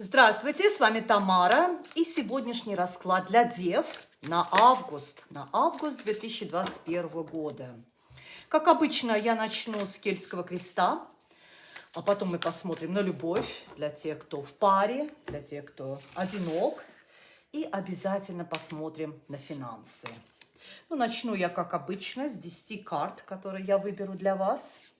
Здравствуйте, с вами Тамара и сегодняшний расклад для дев на август, на август 2021 года. Как обычно, я начну с кельтского креста, а потом мы посмотрим на любовь для тех, кто в паре, для тех, кто одинок, и обязательно посмотрим на финансы. Ну, начну я, как обычно, с 10 карт, которые я выберу для вас –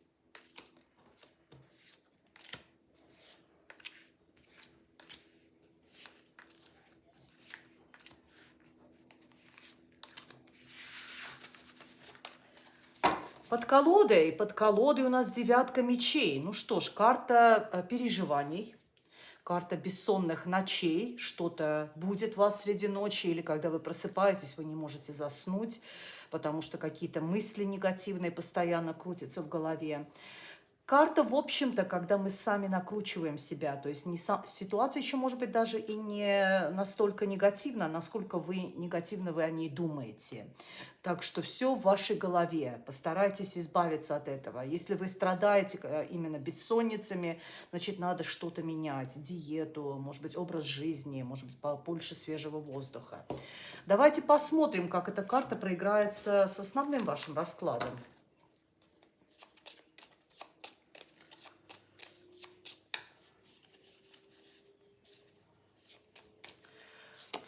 Под колодой, под колодой у нас девятка мечей. Ну что ж, карта э, переживаний, карта бессонных ночей. Что-то будет вас среди ночи или когда вы просыпаетесь, вы не можете заснуть, потому что какие-то мысли негативные постоянно крутятся в голове. Карта, в общем-то, когда мы сами накручиваем себя, то есть не сам, ситуация еще может быть даже и не настолько негативна, насколько вы негативно вы о ней думаете. Так что все в вашей голове. Постарайтесь избавиться от этого. Если вы страдаете э, именно бессонницами, значит, надо что-то менять. Диету, может быть, образ жизни, может быть, побольше свежего воздуха. Давайте посмотрим, как эта карта проиграется с основным вашим раскладом.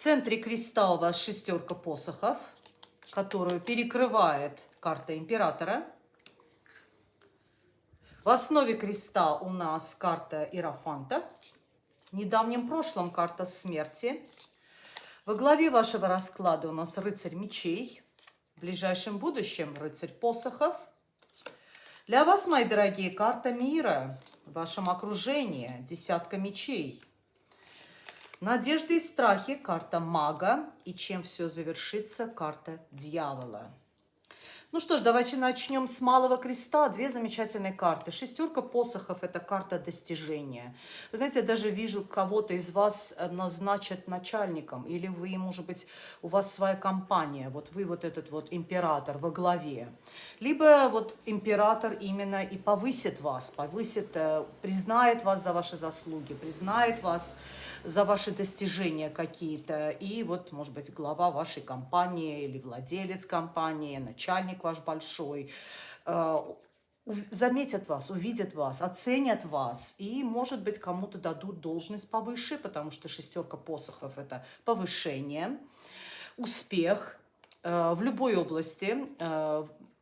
Центре креста у вас шестерка посохов, которую перекрывает карта императора. В основе креста у нас карта Иерофанта. В недавнем прошлом карта смерти. Во главе вашего расклада у нас рыцарь мечей. В ближайшем будущем рыцарь посохов. Для вас, мои дорогие, карта мира в вашем окружении. Десятка мечей. Надежды и страхи – карта мага. И чем все завершится – карта дьявола. Ну что ж, давайте начнем с малого креста. Две замечательные карты. Шестерка посохов – это карта достижения. Вы знаете, я даже вижу, кого-то из вас э, назначат начальником. Или вы, может быть, у вас своя компания. Вот вы вот этот вот император во главе. Либо вот император именно и повысит вас, повысит, э, признает вас за ваши заслуги, признает вас за ваши достижения какие-то. И вот, может быть, глава вашей компании или владелец компании, начальник ваш большой, э, заметят вас, увидят вас, оценят вас и, может быть, кому-то дадут должность повыше, потому что шестерка посохов – это повышение, успех э, в любой области.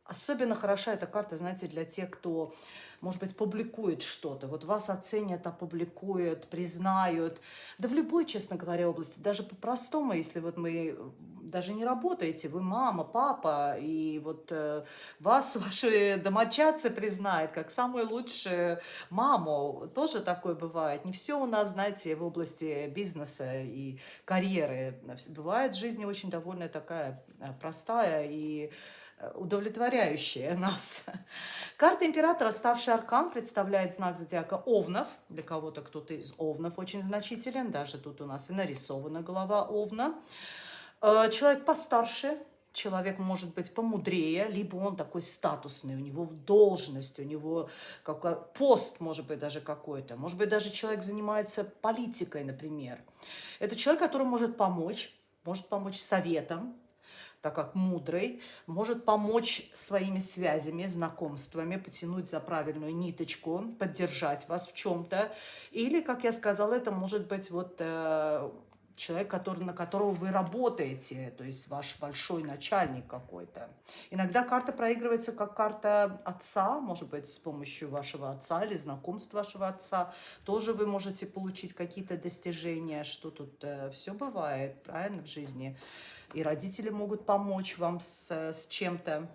Особенно хороша эта карта, знаете, для тех, кто может быть, публикует что-то. Вот вас оценят, опубликуют, признают. Да в любой, честно говоря, области. Даже по-простому, если вот мы даже не работаете, вы мама, папа, и вот э, вас ваши домочадцы признают как самую лучшую маму. Тоже такое бывает. Не все у нас, знаете, в области бизнеса и карьеры. Бывает в жизни очень довольно такая э, простая и удовлетворяющие нас. Карта императора, старший аркан, представляет знак зодиака Овнов. Для кого-то кто-то из Овнов очень значителен. Даже тут у нас и нарисована голова Овна. Э, человек постарше, человек может быть помудрее, либо он такой статусный, у него должность, у него как, пост, может быть, даже какой-то. Может быть, даже человек занимается политикой, например. Это человек, который может помочь, может помочь советом, так как мудрый, может помочь своими связями, знакомствами, потянуть за правильную ниточку, поддержать вас в чем-то. Или, как я сказала, это может быть вот э, человек, который, на которого вы работаете, то есть ваш большой начальник какой-то. Иногда карта проигрывается как карта отца, может быть, с помощью вашего отца или знакомств вашего отца. Тоже вы можете получить какие-то достижения, что тут э, все бывает, правильно, в жизни и родители могут помочь вам с, с чем-то.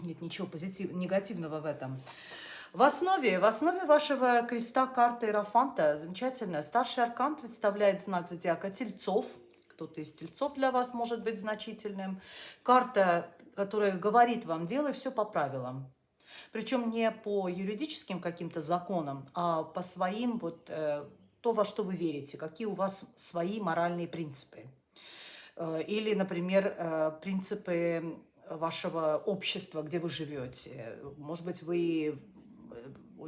Нет ничего позитив, негативного в этом. В основе, в основе вашего креста карты Иерофанта замечательно. Старший аркан представляет знак зодиака Тельцов. Кто-то из Тельцов для вас может быть значительным. Карта, которая говорит вам, делай все по правилам. Причем не по юридическим каким-то законам, а по своим, вот э, то, во что вы верите, какие у вас свои моральные принципы. Э, или, например, э, принципы вашего общества, где вы живете. Может быть, вы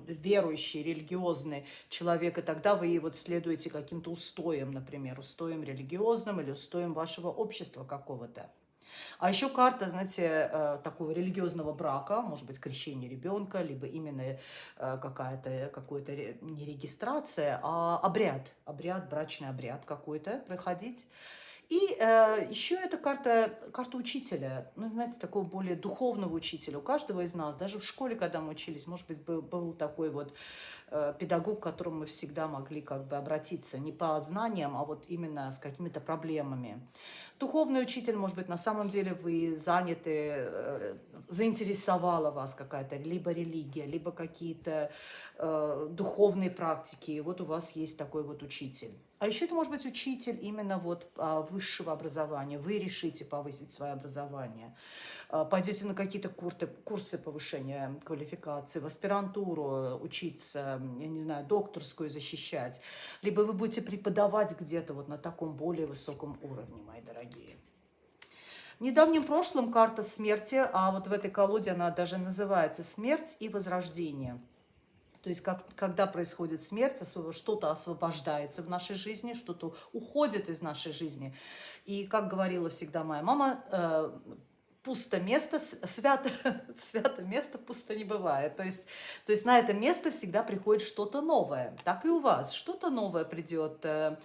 верующий, религиозный человек, и тогда вы вот следуете каким-то устоям, например, устоям религиозным или устоям вашего общества какого-то. А еще карта, знаете, э, такого религиозного брака, может быть, крещение ребенка, либо именно э, какая-то, какой-то не регистрация, а обряд, обряд, брачный обряд какой-то проходить. И э, еще это карта, карта учителя, ну, знаете, такого более духовного учителя. У каждого из нас, даже в школе, когда мы учились, может быть, был, был такой вот э, педагог, к которому мы всегда могли как бы обратиться не по знаниям, а вот именно с какими-то проблемами. Духовный учитель, может быть, на самом деле вы заняты, э, заинтересовала вас какая-то либо религия, либо какие-то э, духовные практики. Вот у вас есть такой вот учитель. А еще это может быть учитель именно вот а, высшего образования. Вы решите повысить свое образование. А, пойдете на какие-то курсы, курсы повышения квалификации, в аспирантуру учиться, я не знаю, докторскую защищать. Либо вы будете преподавать где-то вот на таком более высоком уровне, мои дорогие. В недавнем прошлом карта смерти, а вот в этой колоде она даже называется «Смерть и возрождение». То есть как, когда происходит смерть, что-то освобождается в нашей жизни, что-то уходит из нашей жизни. И как говорила всегда моя мама, э, пусто место, свято, свято место пусто не бывает. То есть, то есть на это место всегда приходит что-то новое. Так и у вас. Что-то новое придет. Э,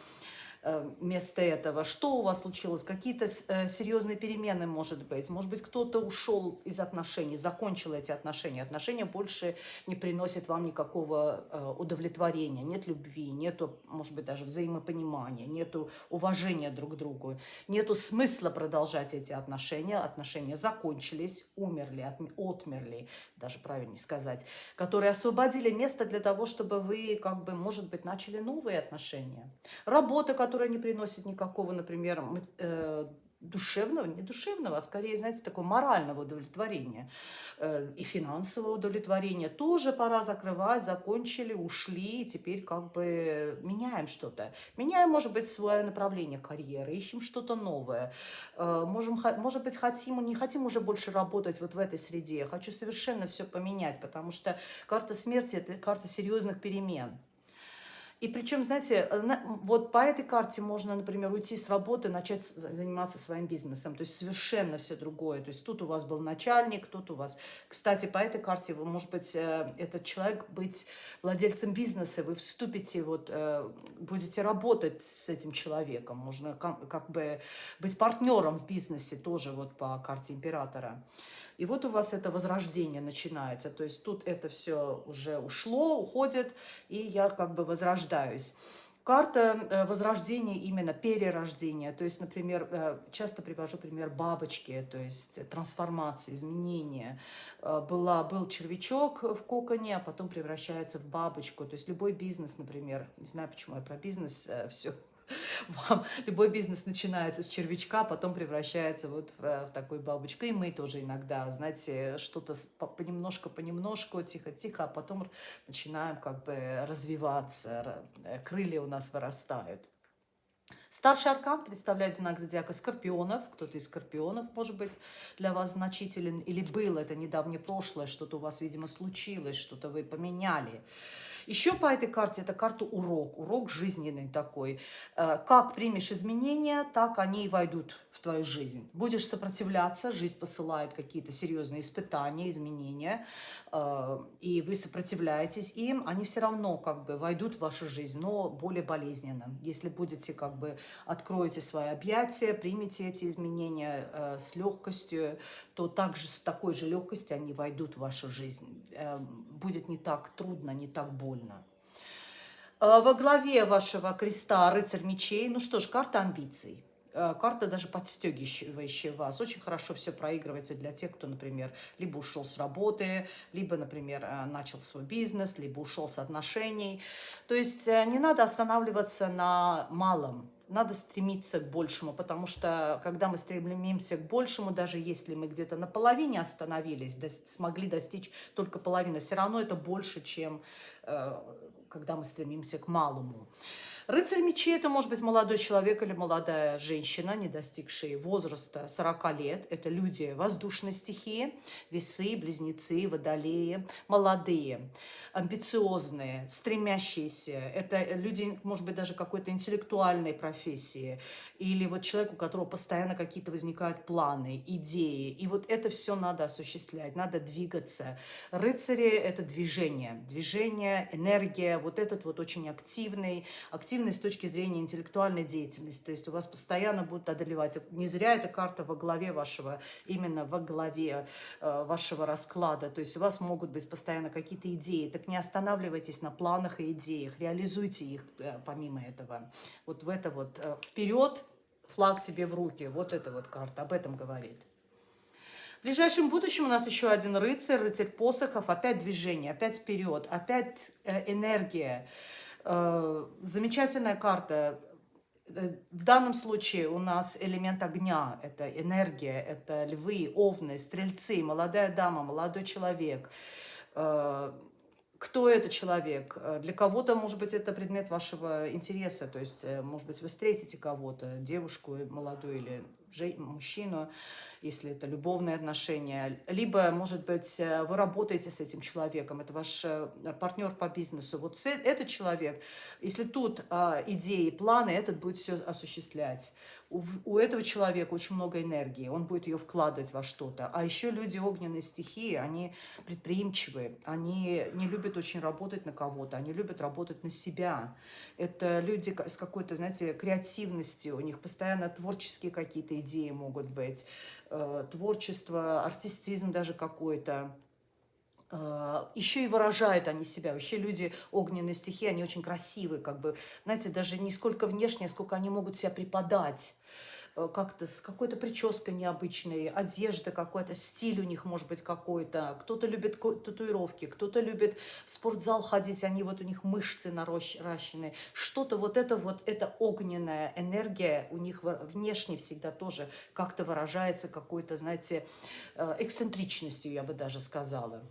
вместо этого? Что у вас случилось? Какие-то э, серьезные перемены, может быть? Может быть, кто-то ушел из отношений, закончил эти отношения. Отношения больше не приносят вам никакого э, удовлетворения. Нет любви, нету, может быть, даже взаимопонимания, нету уважения друг к другу. Нету смысла продолжать эти отношения. Отношения закончились, умерли, отмерли, даже правильнее сказать, которые освободили место для того, чтобы вы, как бы, может быть, начали новые отношения. Работа, которая не приносит никакого, например, э, душевного, не душевного, а скорее, знаете, такого морального удовлетворения э, и финансового удовлетворения. Тоже пора закрывать, закончили, ушли, теперь как бы меняем что-то. Меняем, может быть, свое направление карьеры, ищем что-то новое. Э, можем, может быть, хотим, не хотим уже больше работать вот в этой среде. Хочу совершенно все поменять, потому что карта смерти – это карта серьезных перемен. И причем, знаете, вот по этой карте можно, например, уйти с работы, начать заниматься своим бизнесом. То есть совершенно все другое. То есть тут у вас был начальник, тут у вас... Кстати, по этой карте, вы, может быть, э, этот человек быть владельцем бизнеса, вы вступите, вот, э, будете работать с этим человеком. Можно как бы быть партнером в бизнесе тоже вот по карте императора. И вот у вас это возрождение начинается. То есть тут это все уже ушло, уходит, и я как бы возрождаюсь. Карта э, возрождения, именно перерождения. То есть, например, э, часто привожу пример бабочки, то есть трансформации, изменения. Э, была, был червячок в коконе, а потом превращается в бабочку. То есть любой бизнес, например, не знаю, почему я про бизнес все вам любой бизнес начинается с червячка, потом превращается вот в, в такую бабочку. И мы тоже иногда, знаете, что-то понемножку, понемножку, тихо-тихо, а потом начинаем как бы развиваться, крылья у нас вырастают. Старший аркан представляет знак зодиака скорпионов. Кто-то из скорпионов, может быть, для вас значителен. Или был это недавнее прошлое, что-то у вас, видимо, случилось, что-то вы поменяли. Еще по этой карте, это карта урок, урок жизненный такой. Э, как примешь изменения, так они и войдут в твою жизнь. Будешь сопротивляться, жизнь посылает какие-то серьезные испытания, изменения, э, и вы сопротивляетесь им, они все равно как бы войдут в вашу жизнь, но более болезненно. Если будете как бы откроете свои объятия, примете эти изменения э, с легкостью, то также с такой же легкостью они войдут в вашу жизнь. Будет не так трудно, не так больно больно. Э, во главе вашего креста рыцарь мечей. Ну что ж, карта амбиций. Э, карта даже подстегивающая вас. Очень хорошо все проигрывается для тех, кто, например, либо ушел с работы, либо, например, э, начал свой бизнес, либо ушел с отношений. То есть не надо останавливаться на малом надо стремиться к большему, потому что когда мы стремимся к большему, даже если мы где-то на половине остановились, до, смогли достичь только половины, все равно это больше, чем э, когда мы стремимся к малому. Рыцарь мечей – это может быть молодой человек или молодая женщина, не достигшие возраста 40 лет. Это люди воздушной стихии, весы, близнецы, водолеи, молодые, амбициозные, стремящиеся. Это люди, может быть, даже какой-то интеллектуальной профессии. Или вот человек, у которого постоянно какие-то возникают планы, идеи. И вот это все надо осуществлять, надо двигаться. Рыцари – это движение. Движение, энергия, вот этот вот очень активный, активный активной с точки зрения интеллектуальной деятельности. То есть у вас постоянно будут одолевать. Не зря эта карта во главе вашего, именно во главе э, вашего расклада. То есть у вас могут быть постоянно какие-то идеи. Так не останавливайтесь на планах и идеях. Реализуйте их э, помимо этого. Вот в это вот э, вперед, флаг тебе в руки. Вот эта вот карта об этом говорит. В ближайшем будущем у нас еще один рыцарь, рыцарь посохов, опять движение, опять вперед, опять э, энергия. Э, замечательная карта. Э, в данном случае у нас элемент огня, это энергия, это львы, овны, стрельцы, молодая дама, молодой человек. Э, кто этот человек? Для кого-то, может быть, это предмет вашего интереса, то есть, может быть, вы встретите кого-то, девушку молодую или мужчину, если это любовные отношения, либо, может быть, э, вы работаете с этим человеком, это ваш э, партнер по бизнесу. Вот этот человек, если тут идеи, планы, этот будет все осуществлять. У, у этого человека очень много энергии, он будет ее вкладывать во что-то. А еще люди огненной стихии, они предприимчивые, они не любят очень работать на кого-то, они любят работать на себя. Это люди с какой-то, знаете, креативностью, у них постоянно творческие какие-то идеи могут быть, э, творчество, артистизм даже какой-то. Э, еще и выражают они себя. Вообще люди огненные стихи, они очень красивые, как бы, знаете, даже не сколько внешне, сколько они могут себя преподать. Э, как-то с какой-то прической необычной, одежда какой-то, стиль у них может быть какой-то. Кто-то любит татуировки, кто-то любит в спортзал ходить, они вот у них мышцы наращенные. Что-то вот это вот, это огненная энергия у них внешне всегда тоже как-то выражается какой-то, знаете, э, эксцентричностью, я бы даже сказала.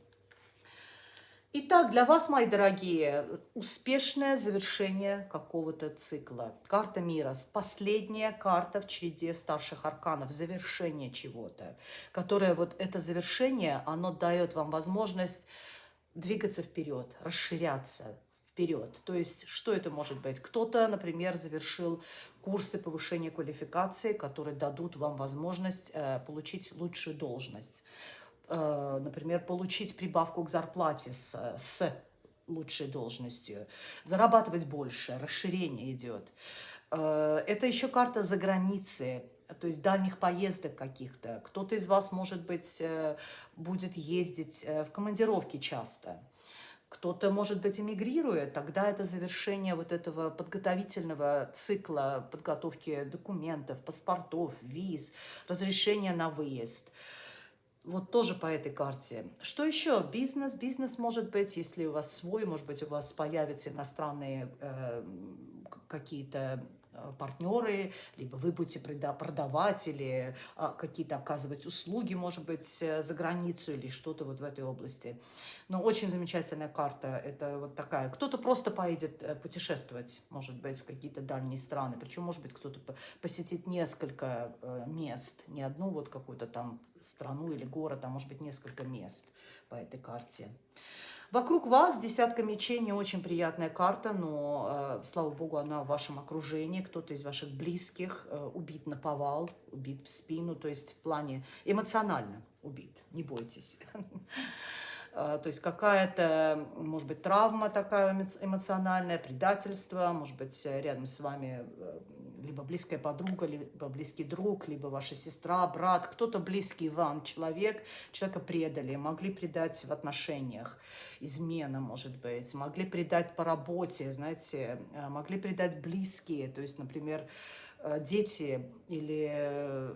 Итак, для вас, мои дорогие, успешное завершение какого-то цикла. Карта мира. Последняя карта в череде старших арканов. Завершение чего-то. Которое вот это завершение, оно дает вам возможность двигаться вперед, расширяться вперед. То есть, что это может быть? Кто-то, например, завершил курсы повышения квалификации, которые дадут вам возможность э, получить лучшую должность. Э, например, получить прибавку к зарплате с, с лучшей должностью, зарабатывать больше, расширение идет. Э, это еще карта за границей, то есть дальних поездок каких-то. Кто-то из вас, может быть, э, будет ездить в командировки часто. Кто-то, может быть, эмигрирует, тогда это завершение вот этого подготовительного цикла подготовки документов, паспортов, виз, разрешения на выезд – вот тоже по этой карте. Что еще? Бизнес. Бизнес может быть, если у вас свой, может быть, у вас появятся иностранные э, какие-то партнеры, либо вы будете продавать или а, какие-то оказывать услуги, может быть, э, за границу или что-то вот в этой области. Но очень замечательная карта. Это вот такая. Кто-то просто поедет э, путешествовать, может быть, в какие-то дальние страны. Причем, может быть, кто-то посетит несколько мест. Не одну вот какую-то там страну или город, а может быть, несколько мест по этой карте. Вокруг вас десятка мечей, не очень приятная карта, но, э, слава богу, она в вашем окружении. Кто-то из ваших близких э, убит на повал, убит в спину, то есть в плане эмоционально убит, не бойтесь. Э, то есть какая-то, может быть, травма такая эмоциональная, предательство, может быть, рядом с вами либо близкая подруга, либо близкий друг, либо ваша сестра, брат, кто-то близкий вам человек, человека предали, могли предать в отношениях, измена, может быть, могли предать по работе, знаете, э, могли предать близкие, то есть, например, э, дети или э,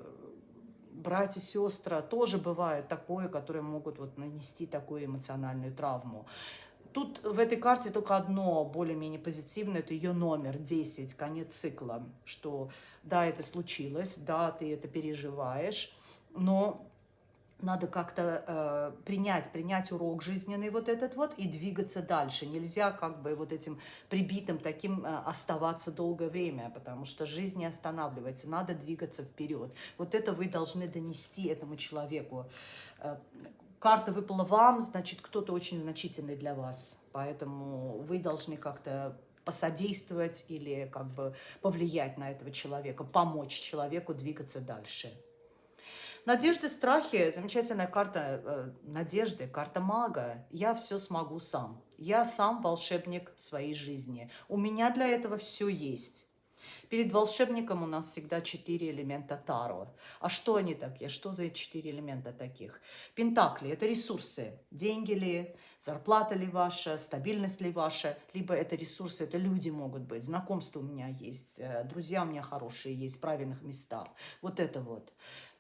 братья, сестры, тоже бывает такое, которые могут вот нанести такую эмоциональную травму. Тут в этой карте только одно более-менее позитивное, это ее номер 10, конец цикла, что да, это случилось, да, ты это переживаешь, но надо как-то э, принять, принять урок жизненный вот этот вот и двигаться дальше. Нельзя как бы вот этим прибитым таким э, оставаться долгое время, потому что жизнь не останавливается, надо двигаться вперед. Вот это вы должны донести этому человеку. Э, карта выпала вам, значит, кто-то очень значительный для вас, поэтому вы должны как-то посодействовать или как бы повлиять на этого человека, помочь человеку двигаться дальше. Надежды, страхи, замечательная карта э, надежды, карта мага. Я все смогу сам. Я сам волшебник своей жизни. У меня для этого все есть. Перед волшебником у нас всегда четыре элемента Таро. А что они такие? Что за четыре элемента таких? Пентакли – это ресурсы. Деньги ли, зарплата ли ваша, стабильность ли ваша, либо это ресурсы, это люди могут быть, знакомства у меня есть, э, друзья у меня хорошие есть в правильных местах. Вот это вот.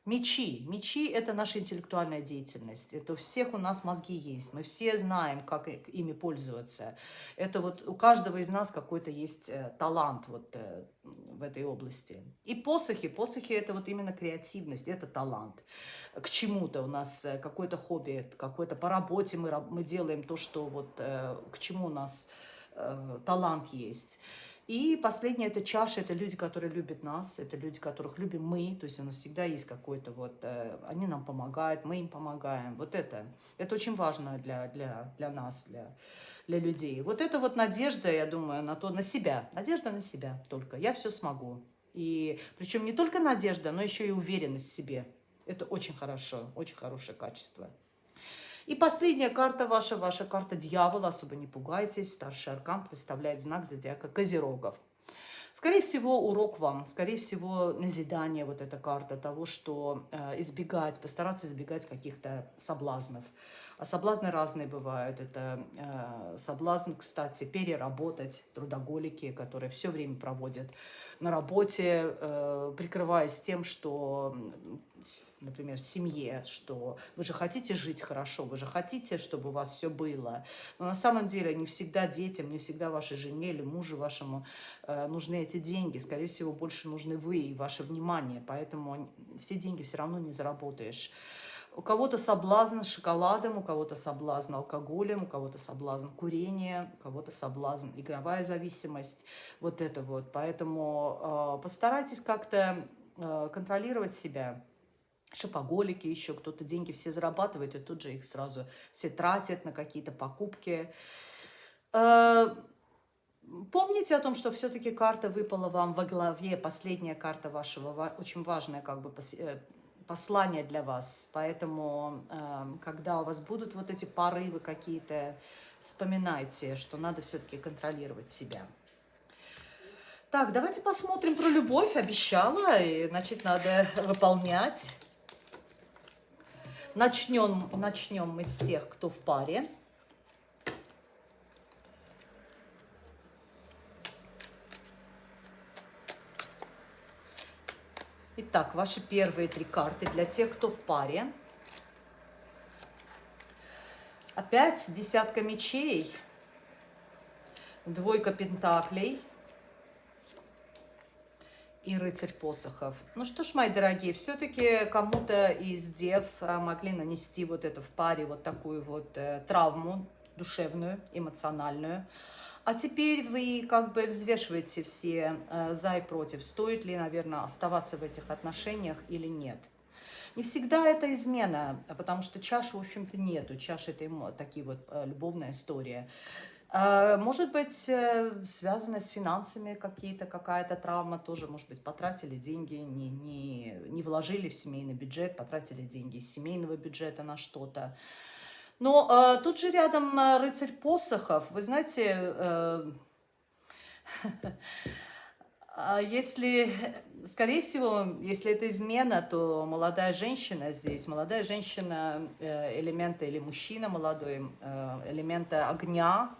Мечи. Мечи – это наша интеллектуальная деятельность. Это у всех у нас мозги есть. Мы все знаем, как ими пользоваться. Это вот у каждого из нас какой-то есть э, талант вот э, в этой области. И посохи. Посохи – это вот именно креативность, это талант. К чему-то у нас э, какое-то хобби, какое-то по работе мы, мы делаем то, что вот к чему у нас талант есть. И последнее – это чаша, это люди, которые любят нас, это люди, которых любим мы, то есть у нас всегда есть какой-то вот, э, они нам помогают, мы им помогаем. Вот это, это очень важно для, для, для нас, для, для людей. Вот это вот надежда, я думаю, на то, на себя, надежда на себя только, я все смогу. И причем не только надежда, но еще и уверенность в себе. Это очень хорошо, очень хорошее качество. И последняя карта ваша, ваша карта дьявола, особо не пугайтесь, старший аркан представляет знак зодиака Козерогов. Скорее всего, урок вам, скорее всего, назидание, вот эта карта того, что э, избегать, постараться избегать каких-то соблазнов. А соблазны разные бывают. Это э, соблазн, кстати, переработать, трудоголики, которые все время проводят на работе, э, прикрываясь тем, что, например, семье, что вы же хотите жить хорошо, вы же хотите, чтобы у вас все было. Но на самом деле не всегда детям, не всегда вашей жене или мужу вашему э, нужны эти деньги. Скорее всего, больше нужны вы и ваше внимание. Поэтому все деньги все равно не заработаешь. У кого-то соблазн шоколадом, у кого-то соблазн алкоголем, у кого-то соблазн курения, у кого-то соблазн игровая зависимость. Вот это вот. Поэтому э, постарайтесь как-то э, контролировать себя. Шопоголики еще, кто-то деньги все зарабатывает, и тут же их сразу все тратят на какие-то покупки. Э, Помните о том, что все-таки карта выпала вам во главе, последняя карта вашего, очень важная как бы э, послание для вас. Поэтому, эм, когда у вас будут вот эти порывы какие-то, вспоминайте, что надо все-таки контролировать себя. Так, давайте посмотрим про любовь. Обещала, и, значит, надо выполнять. Начнем, начнем мы с тех, кто в паре. Итак, ваши первые три карты для тех, кто в паре. Опять десятка мечей, двойка пентаклей и рыцарь посохов. Ну что ж, мои дорогие, все-таки кому-то из дев э, могли нанести вот это в паре вот такую вот э, травму душевную, эмоциональную. А теперь вы как бы взвешиваете все э, за и против, стоит ли, наверное, оставаться в этих отношениях или нет. Не всегда это измена, потому что чаш, в общем-то, нету. Чаш – это такие вот э, любовная история. Э, может быть, э, связано с финансами какие-то, какая-то травма тоже, может быть, потратили деньги, не, не, не вложили в семейный бюджет, потратили деньги из семейного бюджета на что-то. Но э, тут же рядом э, рыцарь посохов. Вы знаете, э, а если, скорее всего, если это измена, то молодая женщина здесь, молодая женщина э, элемента или мужчина молодой, э, элемента огня,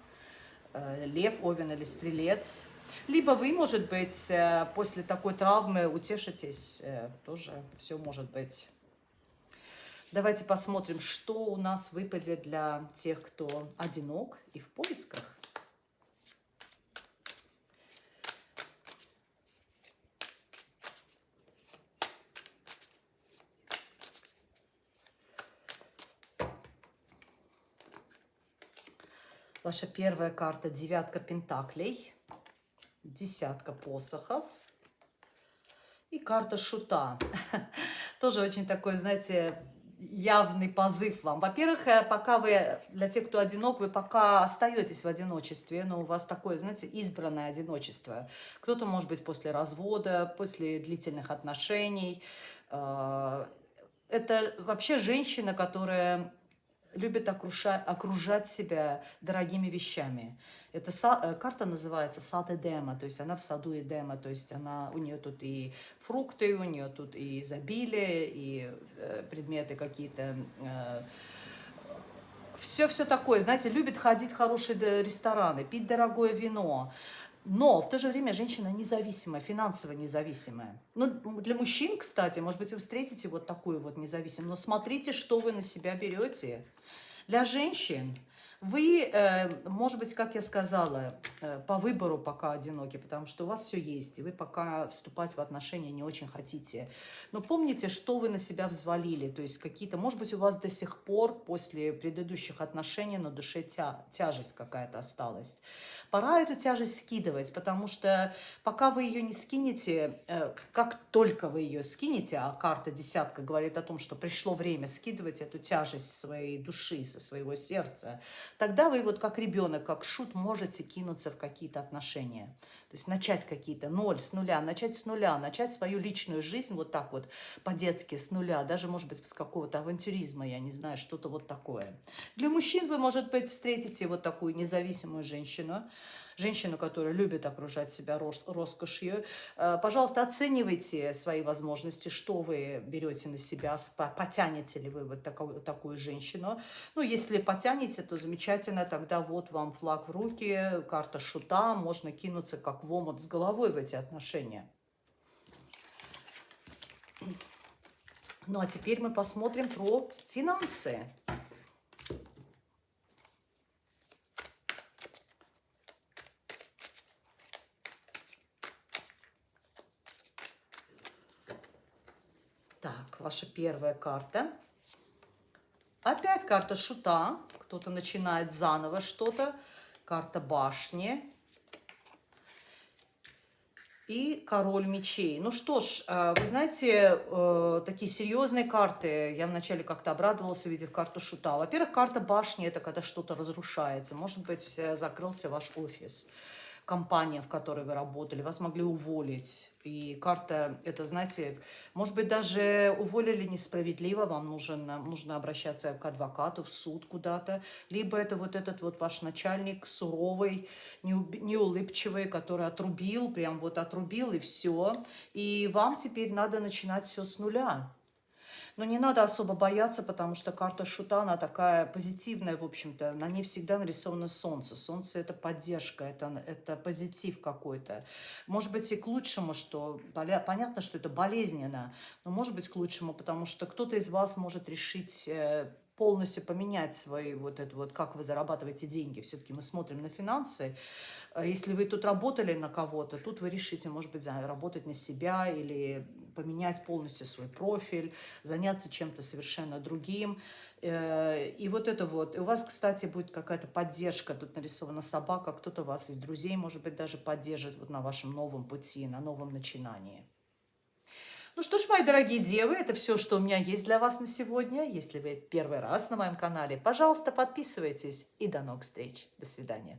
лев, овен или стрелец. Либо вы, может быть, после такой травмы утешитесь, тоже все может быть Давайте посмотрим, что у нас выпадет для тех, кто одинок и в поисках. Ваша первая карта – девятка пентаклей, десятка посохов и карта шута. Тоже очень такой, знаете, явный позыв вам. Во-первых, э, пока вы, для тех, кто одинок, вы пока остаетесь в одиночестве, но у вас такое, знаете, избранное одиночество. Кто-то, может быть, после развода, после длительных отношений. Э, это вообще женщина, которая любит окружать, окружать себя дорогими вещами. Эта са, э, карта называется сад Эдема, то есть она в саду Эдема, то есть она, у нее тут и фрукты, у нее тут и изобилие, и э, предметы какие-то... Э, все-все такое, знаете, любит ходить в хорошие рестораны, пить дорогое вино, но в то же время женщина независимая, финансово независимая. Ну, для мужчин, кстати, может быть, вы встретите вот такую вот независимую, но смотрите, что вы на себя берете. Для женщин вы, э, может быть, как я сказала, э, по выбору пока одиноки, потому что у вас все есть, и вы пока вступать в отношения не очень хотите. Но помните, что вы на себя взвалили, то есть какие-то, может быть, у вас до сих пор после предыдущих отношений на душе тя, тяжесть какая-то осталась. Пора эту тяжесть скидывать, потому что пока вы ее не скинете, э, как только вы ее скинете, а карта десятка говорит о том, что пришло время скидывать эту тяжесть своей души, со своего сердца, тогда вы вот как ребенок, как шут можете кинуться в какие-то отношения. То есть начать какие-то ноль, с нуля, начать с нуля, начать свою личную жизнь вот так вот по-детски с нуля, даже, может быть, с какого-то авантюризма, я не знаю, что-то вот такое. Для мужчин вы, может быть, встретите вот такую независимую женщину, женщину, которая любит окружать себя роскошью. Э, пожалуйста, оценивайте свои возможности, что вы берете на себя, потянете ли вы вот такую, такую женщину. Ну, если потянете, то замечательно, тогда вот вам флаг в руки, карта шута, можно кинуться как в омут с головой в эти отношения. Ну, а теперь мы посмотрим про финансы. Ваша первая карта. Опять карта шута. Кто-то начинает заново что-то. Карта башни. И король мечей. Ну что ж, э, вы знаете, э, такие серьезные карты. Я вначале как-то обрадовалась, увидев карту шута. Во-первых, карта башни – это когда что-то разрушается. Может быть, э, закрылся ваш офис компания, в которой вы работали, вас могли уволить. И карта, это, знаете, может быть, даже уволили несправедливо, вам нужен, нужно обращаться к адвокату, в суд куда-то. Либо это вот этот вот ваш начальник суровый, неулыбчивый, который отрубил, прям вот отрубил и все. И вам теперь надо начинать все с нуля. Но не надо особо бояться, потому что карта шута, она такая позитивная, в общем-то. На ней всегда нарисовано солнце. Солнце – это поддержка, это, это позитив какой-то. Может быть, и к лучшему, что... Понятно, что это болезненно, но может быть к лучшему, потому что кто-то из вас может решить э, полностью поменять свои вот это вот, как вы зарабатываете деньги. Все-таки мы смотрим на финансы. А если вы тут работали на кого-то, тут вы решите, может быть, работать на себя или поменять полностью свой профиль, заняться чем-то совершенно другим. Э, и вот это вот. И у вас, кстати, будет какая-то поддержка. Тут нарисована собака, кто-то вас из друзей, может быть, даже поддержит вот на вашем новом пути, на новом начинании. Ну что ж, мои дорогие девы, это все, что у меня есть для вас на сегодня. Если вы первый раз на моем канале, пожалуйста, подписывайтесь. И до новых встреч. До свидания.